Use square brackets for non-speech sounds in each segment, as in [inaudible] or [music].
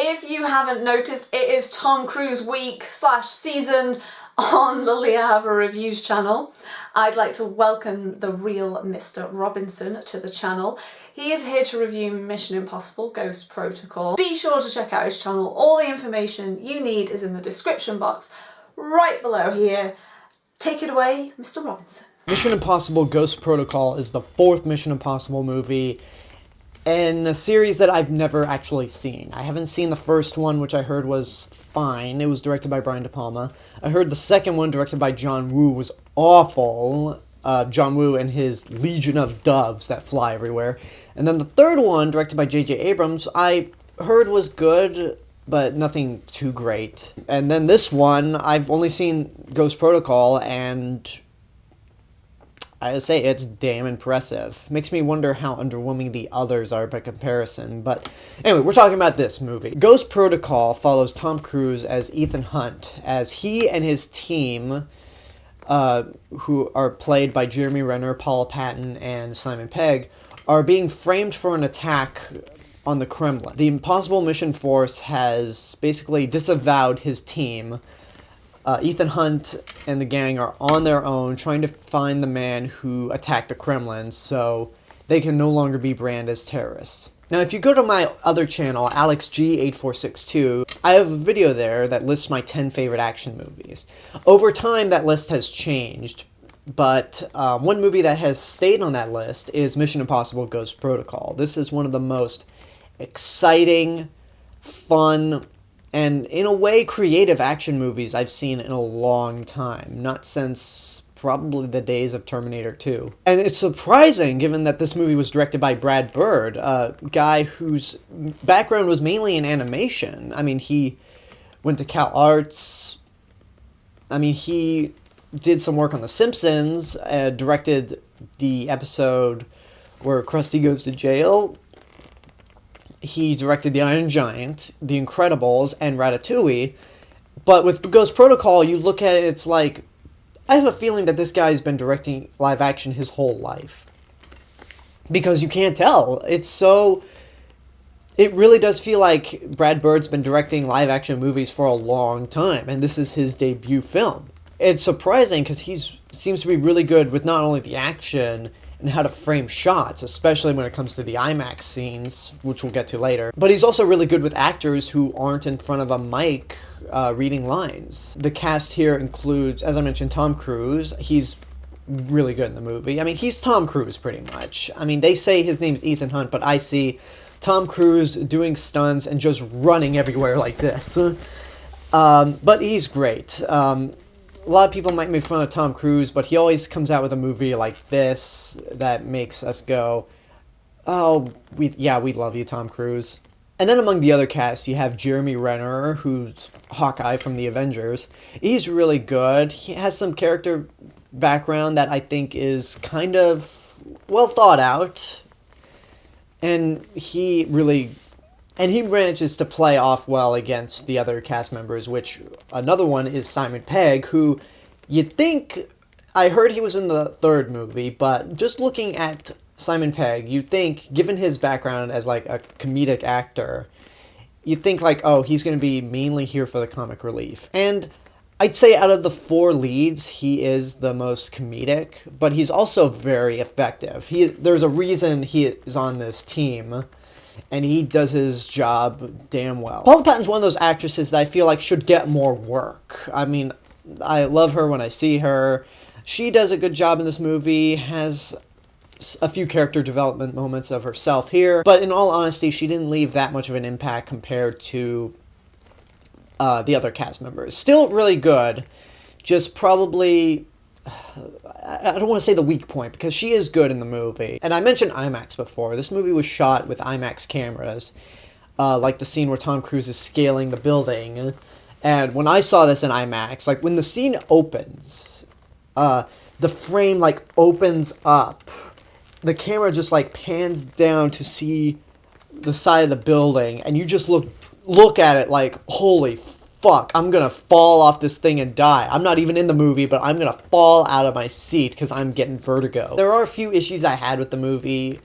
If you haven't noticed, it is Tom Cruise week slash season on the Le Havre Reviews channel. I'd like to welcome the real Mr. Robinson to the channel. He is here to review Mission Impossible Ghost Protocol. Be sure to check out his channel. All the information you need is in the description box right below here. Take it away, Mr. Robinson. Mission Impossible Ghost Protocol is the fourth Mission Impossible movie in a series that I've never actually seen. I haven't seen the first one, which I heard was fine. It was directed by Brian De Palma. I heard the second one, directed by John Woo, was awful. Uh, John Woo and his legion of doves that fly everywhere. And then the third one, directed by J.J. Abrams, I heard was good, but nothing too great. And then this one, I've only seen Ghost Protocol, and I say it's damn impressive. Makes me wonder how underwhelming the others are by comparison. But anyway, we're talking about this movie. Ghost Protocol follows Tom Cruise as Ethan Hunt, as he and his team, uh, who are played by Jeremy Renner, Paula Patton, and Simon Pegg, are being framed for an attack on the Kremlin. The Impossible Mission Force has basically disavowed his team uh, Ethan Hunt and the gang are on their own trying to find the man who attacked the Kremlin so they can no longer be branded as terrorists. Now, if you go to my other channel, AlexG8462, I have a video there that lists my 10 favorite action movies. Over time, that list has changed, but um, one movie that has stayed on that list is Mission Impossible Ghost Protocol. This is one of the most exciting, fun, and in a way creative action movies I've seen in a long time, not since probably the days of Terminator 2. And it's surprising given that this movie was directed by Brad Bird, a guy whose background was mainly in animation. I mean, he went to Cal Arts. I mean, he did some work on The Simpsons, uh, directed the episode where Krusty goes to jail he directed The Iron Giant, The Incredibles, and Ratatouille. But with Ghost Protocol, you look at it, it's like, I have a feeling that this guy's been directing live action his whole life. Because you can't tell. It's so. It really does feel like Brad Bird's been directing live action movies for a long time, and this is his debut film. It's surprising because he seems to be really good with not only the action and how to frame shots, especially when it comes to the IMAX scenes, which we'll get to later. But he's also really good with actors who aren't in front of a mic uh, reading lines. The cast here includes, as I mentioned, Tom Cruise. He's really good in the movie. I mean, he's Tom Cruise pretty much. I mean, they say his name's Ethan Hunt, but I see Tom Cruise doing stunts and just running everywhere like this. [laughs] Um, but he's great. Um, a lot of people might make fun of Tom Cruise, but he always comes out with a movie like this that makes us go, "Oh, we yeah, we love you, Tom Cruise." And then among the other cast, you have Jeremy Renner, who's Hawkeye from the Avengers. He's really good. He has some character background that I think is kind of well thought out. And he really and he manages to play off well against the other cast members, which another one is Simon Pegg, who you'd think I heard he was in the third movie, but just looking at Simon Pegg, you'd think, given his background as like a comedic actor, you'd think like, oh, he's going to be mainly here for the comic relief. And I'd say out of the four leads, he is the most comedic, but he's also very effective. He there's a reason he is on this team and he does his job damn well. Paula Patton's one of those actresses that I feel like should get more work. I mean, I love her when I see her. She does a good job in this movie, has a few character development moments of herself here, but in all honesty, she didn't leave that much of an impact compared to uh, the other cast members. Still really good, just probably I don't want to say the weak point because she is good in the movie. And I mentioned IMAX before. This movie was shot with IMAX cameras, uh, like the scene where Tom Cruise is scaling the building. And when I saw this in IMAX, like when the scene opens, uh, the frame like opens up. The camera just like pans down to see the side of the building, and you just look look at it like, holy fuck, I'm gonna fall off this thing and die. I'm not even in the movie, but I'm gonna fall out of my seat because I'm getting vertigo. There are a few issues I had with the movie.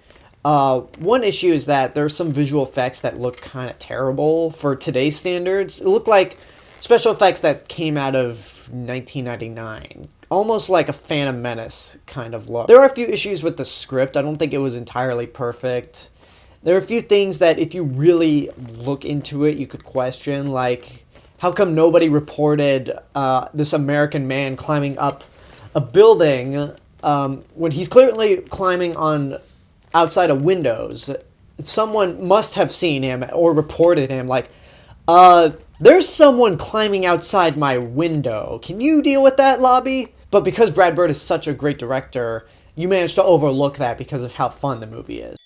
Uh, one issue is that there are some visual effects that look kind of terrible for today's standards. It looked like special effects that came out of 1999 almost like a Phantom Menace kind of look. There are a few issues with the script. I don't think it was entirely perfect. There are a few things that if you really look into it, you could question, like how come nobody reported uh, this American man climbing up a building um, when he's clearly climbing on outside of windows? Someone must have seen him or reported him, like, uh, there's someone climbing outside my window. Can you deal with that, lobby? But because Brad Bird is such a great director, you managed to overlook that because of how fun the movie is.